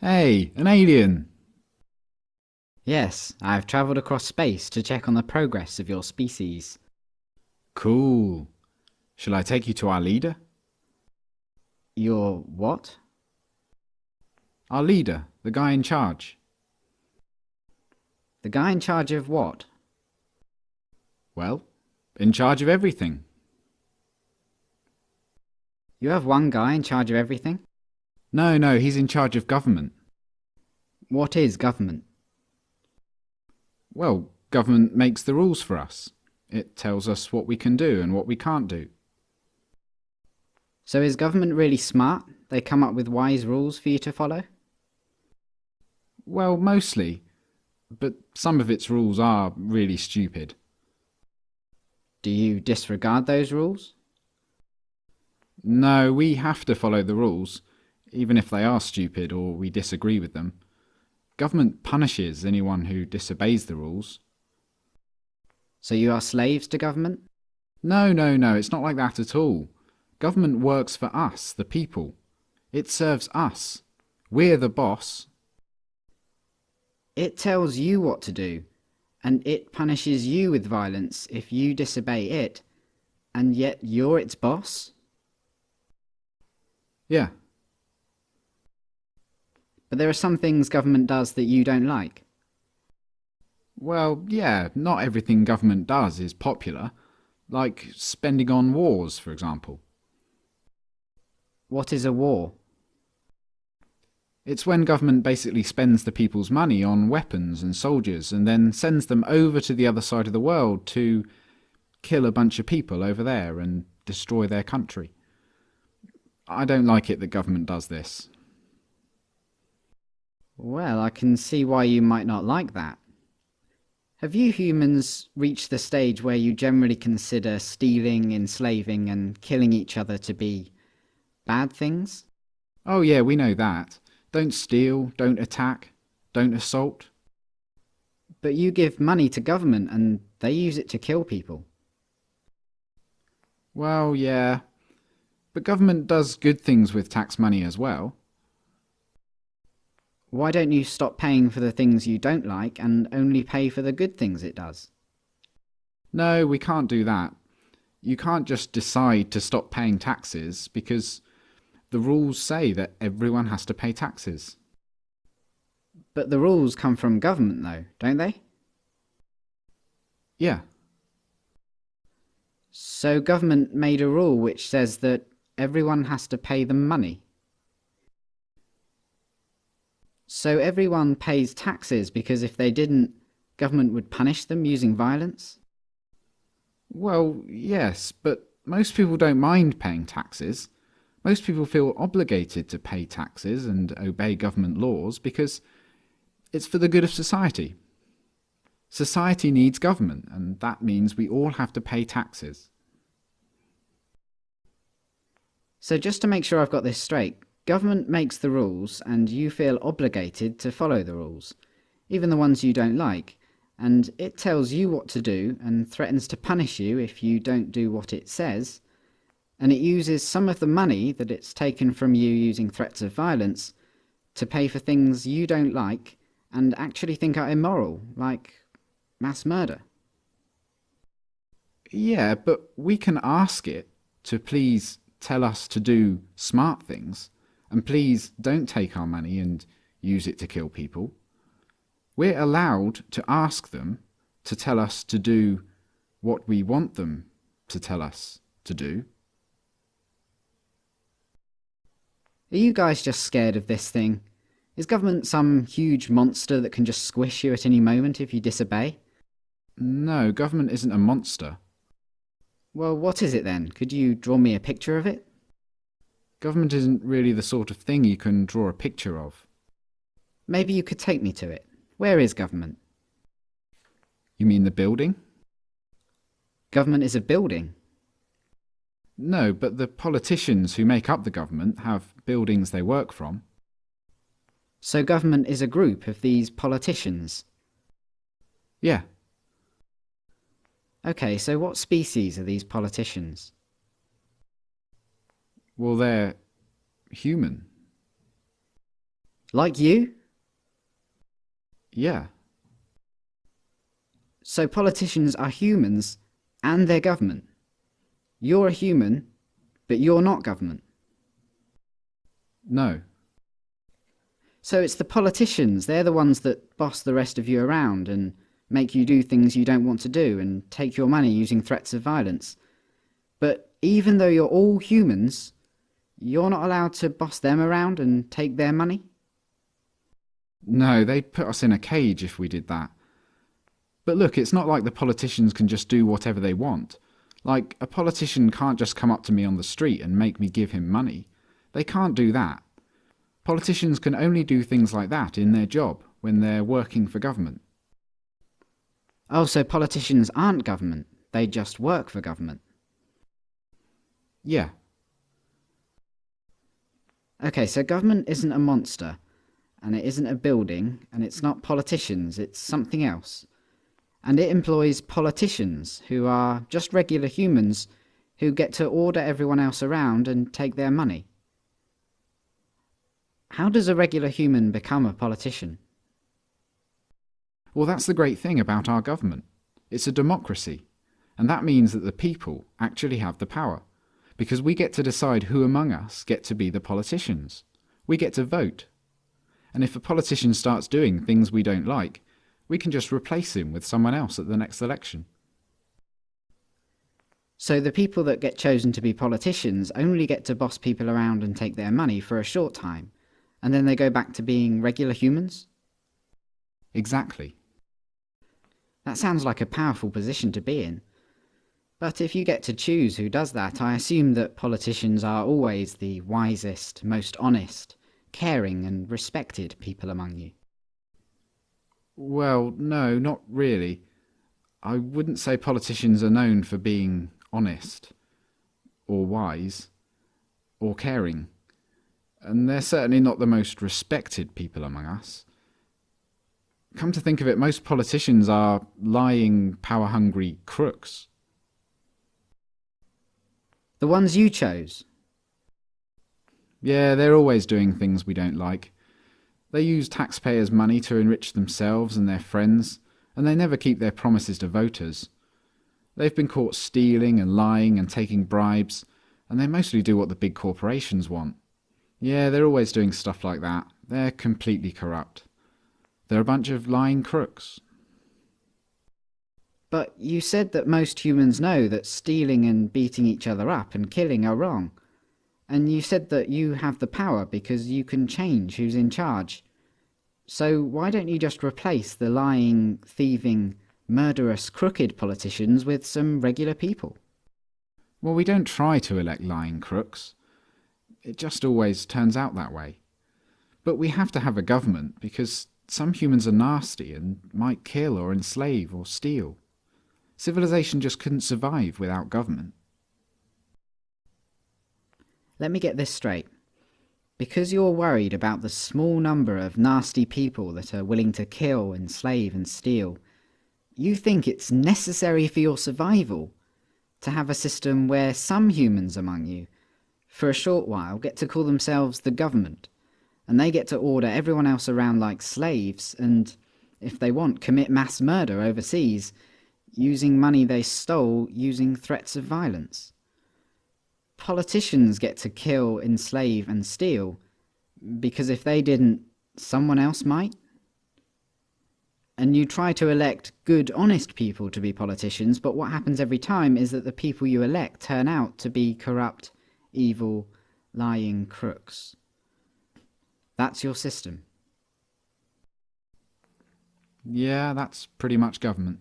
Hey, an alien! Yes, I've travelled across space to check on the progress of your species. Cool. Shall I take you to our leader? Your what? Our leader, the guy in charge. The guy in charge of what? Well, in charge of everything. You have one guy in charge of everything? No, no, he's in charge of government. What is government? Well, government makes the rules for us. It tells us what we can do and what we can't do. So is government really smart? They come up with wise rules for you to follow? Well, mostly. But some of its rules are really stupid. Do you disregard those rules? No, we have to follow the rules, even if they are stupid or we disagree with them. Government punishes anyone who disobeys the rules. So you are slaves to government? No, no, no, it's not like that at all. Government works for us, the people. It serves us. We're the boss. It tells you what to do, and it punishes you with violence if you disobey it, and yet you're its boss? Yeah. But there are some things government does that you don't like. Well, yeah, not everything government does is popular. Like spending on wars, for example. What is a war? It's when government basically spends the people's money on weapons and soldiers and then sends them over to the other side of the world to kill a bunch of people over there and destroy their country. I don't like it that government does this. Well, I can see why you might not like that. Have you humans reached the stage where you generally consider stealing, enslaving, and killing each other to be bad things? Oh yeah, we know that. Don't steal, don't attack, don't assault. But you give money to government and they use it to kill people. Well, yeah. But government does good things with tax money as well. Why don't you stop paying for the things you don't like and only pay for the good things it does? No, we can't do that. You can't just decide to stop paying taxes because the rules say that everyone has to pay taxes. But the rules come from government though, don't they? Yeah. So government made a rule which says that everyone has to pay them money. So everyone pays taxes because if they didn't, government would punish them using violence? Well, yes, but most people don't mind paying taxes. Most people feel obligated to pay taxes and obey government laws because it's for the good of society. Society needs government, and that means we all have to pay taxes. So just to make sure I've got this straight, Government makes the rules, and you feel obligated to follow the rules, even the ones you don't like, and it tells you what to do and threatens to punish you if you don't do what it says, and it uses some of the money that it's taken from you using threats of violence to pay for things you don't like and actually think are immoral, like mass murder. Yeah, but we can ask it to please tell us to do smart things and please don't take our money and use it to kill people. We're allowed to ask them to tell us to do what we want them to tell us to do. Are you guys just scared of this thing? Is government some huge monster that can just squish you at any moment if you disobey? No, government isn't a monster. Well, what is it then? Could you draw me a picture of it? Government isn't really the sort of thing you can draw a picture of. Maybe you could take me to it. Where is government? You mean the building? Government is a building. No, but the politicians who make up the government have buildings they work from. So government is a group of these politicians? Yeah. Okay, so what species are these politicians? Well, they're human. Like you? Yeah. So politicians are humans and they're government. You're a human, but you're not government. No. So it's the politicians, they're the ones that boss the rest of you around and make you do things you don't want to do and take your money using threats of violence. But even though you're all humans, you're not allowed to boss them around and take their money? No, they'd put us in a cage if we did that. But look, it's not like the politicians can just do whatever they want. Like, a politician can't just come up to me on the street and make me give him money. They can't do that. Politicians can only do things like that in their job, when they're working for government. Oh, so politicians aren't government, they just work for government. Yeah. Okay, so government isn't a monster, and it isn't a building, and it's not politicians, it's something else. And it employs politicians, who are just regular humans who get to order everyone else around and take their money. How does a regular human become a politician? Well, that's the great thing about our government. It's a democracy. And that means that the people actually have the power. Because we get to decide who among us get to be the politicians. We get to vote. And if a politician starts doing things we don't like, we can just replace him with someone else at the next election. So the people that get chosen to be politicians only get to boss people around and take their money for a short time, and then they go back to being regular humans? Exactly. That sounds like a powerful position to be in. But if you get to choose who does that, I assume that politicians are always the wisest, most honest, caring and respected people among you. Well, no, not really. I wouldn't say politicians are known for being honest, or wise, or caring. And they're certainly not the most respected people among us. Come to think of it, most politicians are lying, power hungry crooks. The ones you chose? Yeah, they're always doing things we don't like. They use taxpayers' money to enrich themselves and their friends, and they never keep their promises to voters. They've been caught stealing and lying and taking bribes, and they mostly do what the big corporations want. Yeah, they're always doing stuff like that. They're completely corrupt. They're a bunch of lying crooks. But you said that most humans know that stealing and beating each other up and killing are wrong. And you said that you have the power because you can change who's in charge. So why don't you just replace the lying, thieving, murderous, crooked politicians with some regular people? Well, we don't try to elect lying crooks. It just always turns out that way. But we have to have a government because some humans are nasty and might kill or enslave or steal. Civilization just couldn't survive without government. Let me get this straight. Because you're worried about the small number of nasty people that are willing to kill, enslave and steal, you think it's necessary for your survival to have a system where some humans among you, for a short while, get to call themselves the government, and they get to order everyone else around like slaves, and, if they want, commit mass murder overseas, using money they stole using threats of violence. Politicians get to kill, enslave and steal, because if they didn't, someone else might? And you try to elect good, honest people to be politicians, but what happens every time is that the people you elect turn out to be corrupt, evil, lying crooks. That's your system. Yeah, that's pretty much government.